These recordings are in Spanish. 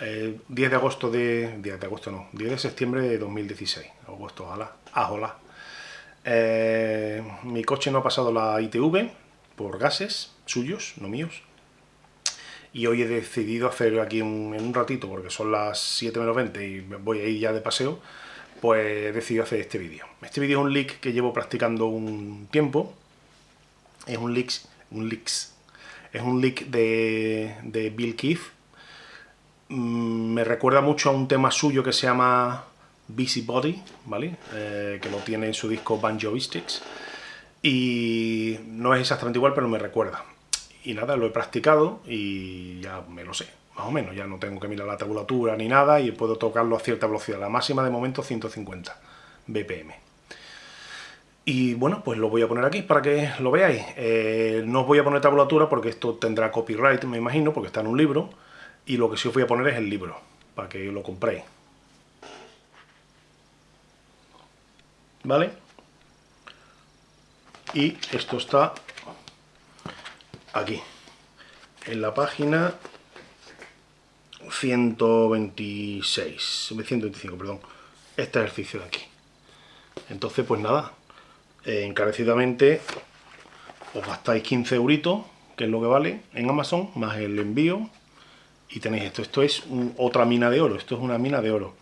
10 de agosto de... 10 de agosto no, 10 de septiembre de 2016. Agosto, ojalá. Ah, hola. Eh, mi coche no ha pasado la ITV por gases suyos, no míos. Y hoy he decidido hacer aquí en un ratito, porque son las 7 menos 20 y voy a ir ya de paseo, pues he decidido hacer este vídeo. Este vídeo es un leak que llevo practicando un tiempo. Es un leak, un leaks, es un leak de, de Bill Keith. Mm, me recuerda mucho a un tema suyo que se llama Busybody, ¿vale? Eh, que lo tiene en su disco Banjoistics. Y no es exactamente igual, pero me recuerda. Y nada, lo he practicado y ya me lo sé, más o menos. Ya no tengo que mirar la tabulatura ni nada y puedo tocarlo a cierta velocidad. La máxima de momento 150 BPM. Y bueno, pues lo voy a poner aquí para que lo veáis. Eh, no os voy a poner tabulatura porque esto tendrá copyright, me imagino, porque está en un libro. Y lo que sí os voy a poner es el libro, para que lo compréis. ¿Vale? Y esto está aquí, en la página 126, 125, perdón, este ejercicio de aquí. Entonces, pues nada, eh, encarecidamente os gastáis 15 euritos, que es lo que vale en Amazon, más el envío, y tenéis esto. Esto es otra mina de oro, esto es una mina de oro.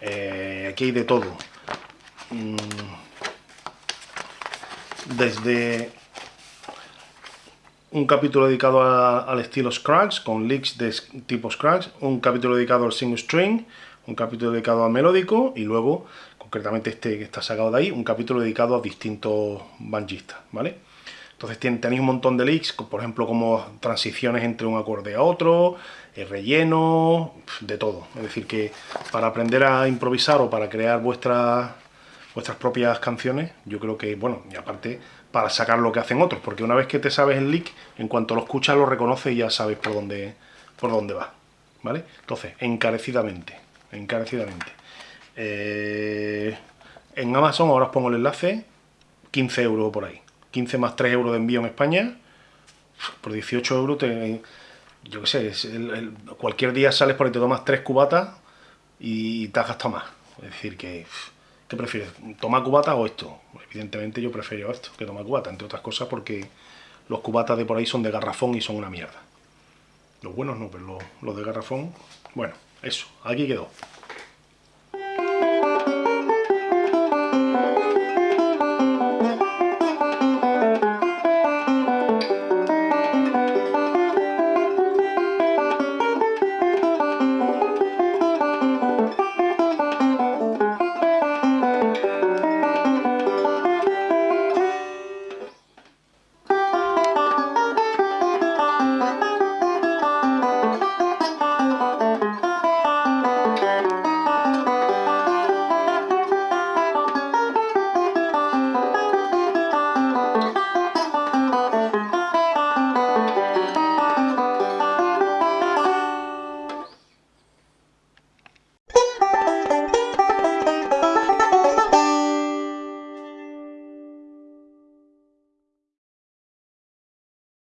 Eh, aquí hay de todo. Mm. Desde un capítulo dedicado al estilo Scratch, con leaks de tipo Scratch, un capítulo dedicado al single string, un capítulo dedicado al melódico y luego, concretamente este que está sacado de ahí, un capítulo dedicado a distintos banjistas, ¿vale? Entonces tenéis un montón de leaks, por ejemplo, como transiciones entre un acorde a otro, el relleno, de todo. Es decir, que para aprender a improvisar o para crear vuestras vuestras propias canciones, yo creo que, bueno, y aparte para sacar lo que hacen otros, porque una vez que te sabes el lick, en cuanto lo escuchas lo reconoces y ya sabes por dónde, por dónde va, ¿vale? Entonces, encarecidamente, encarecidamente. Eh, en Amazon ahora os pongo el enlace, 15 euros por ahí, 15 más 3 euros de envío en España, por 18 euros yo qué sé, cualquier día sales por ahí, te tomas 3 cubatas y te has gastado más, es decir que... ¿Qué prefieres? ¿Tomar cubata o esto? Evidentemente yo prefiero esto que tomar cubata, entre otras cosas porque los cubatas de por ahí son de garrafón y son una mierda. Los buenos no, pero los de garrafón... Bueno, eso, aquí quedó.